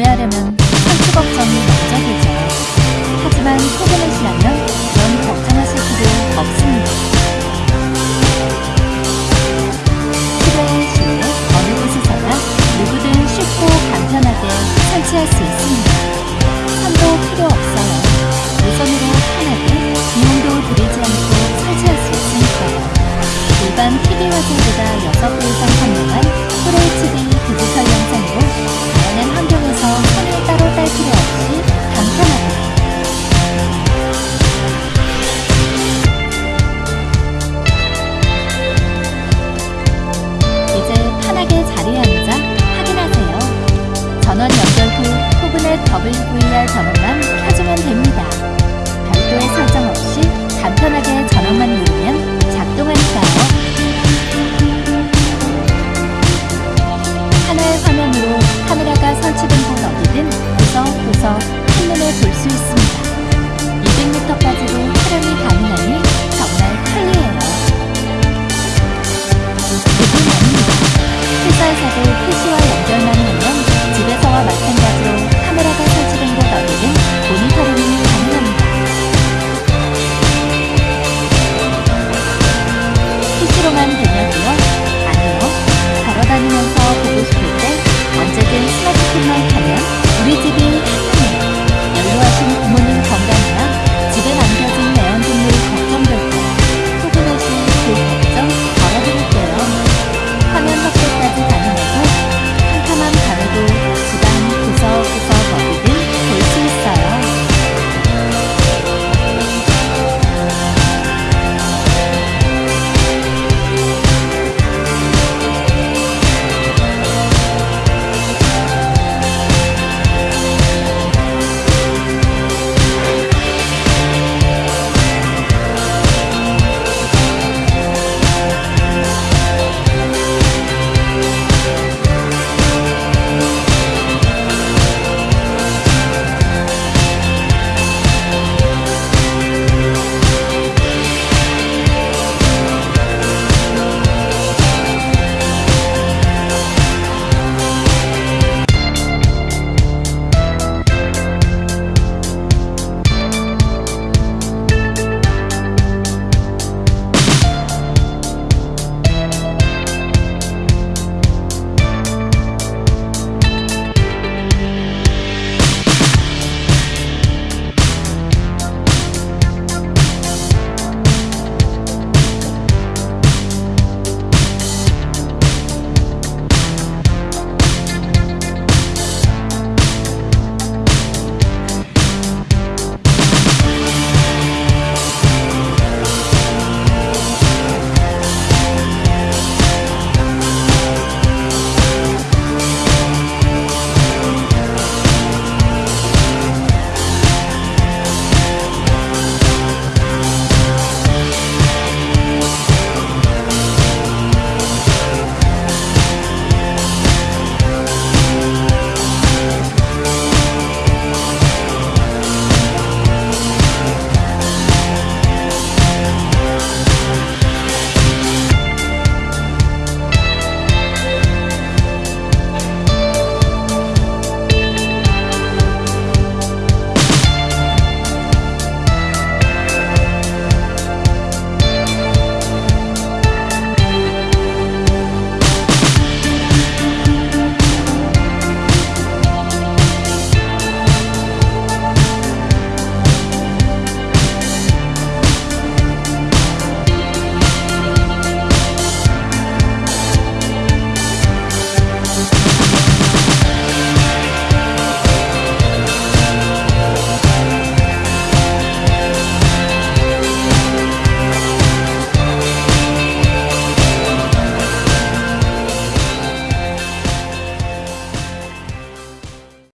구매하려면 30억 정이 먼저 되죠. 하지만 소금을 지나면 설치된 곳 어디든 구석구석 한눈에 볼 수 있습니다. 200m까지도